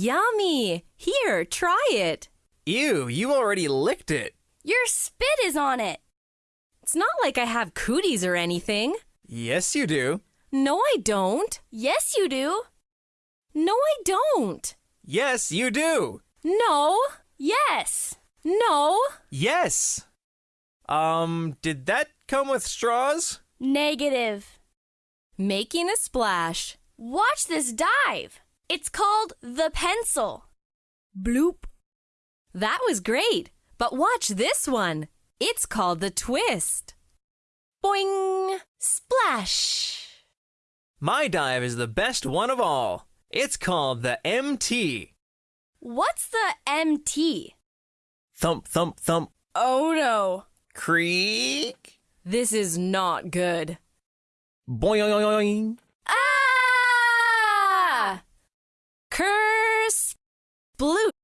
yummy. Here, try it. Ew, you already licked it. Your spit is on it. It's not like I have cooties or anything. Yes, you do. No, I don't. Yes, you do. No, I don't. Yes, you do. No, Yes. no. Yes. Um, did that come with straws? Negative. Making a splash. Watch this dive. It's called the pencil. Bloop. That was great. But watch this one. It's called the twist. Boing. Splash. My dive is the best one of all. It's called the MT. What's the MT? Thump, thump, thump. Oh no. Creak. This is not good. Boing. Ah! Curse. Bloop.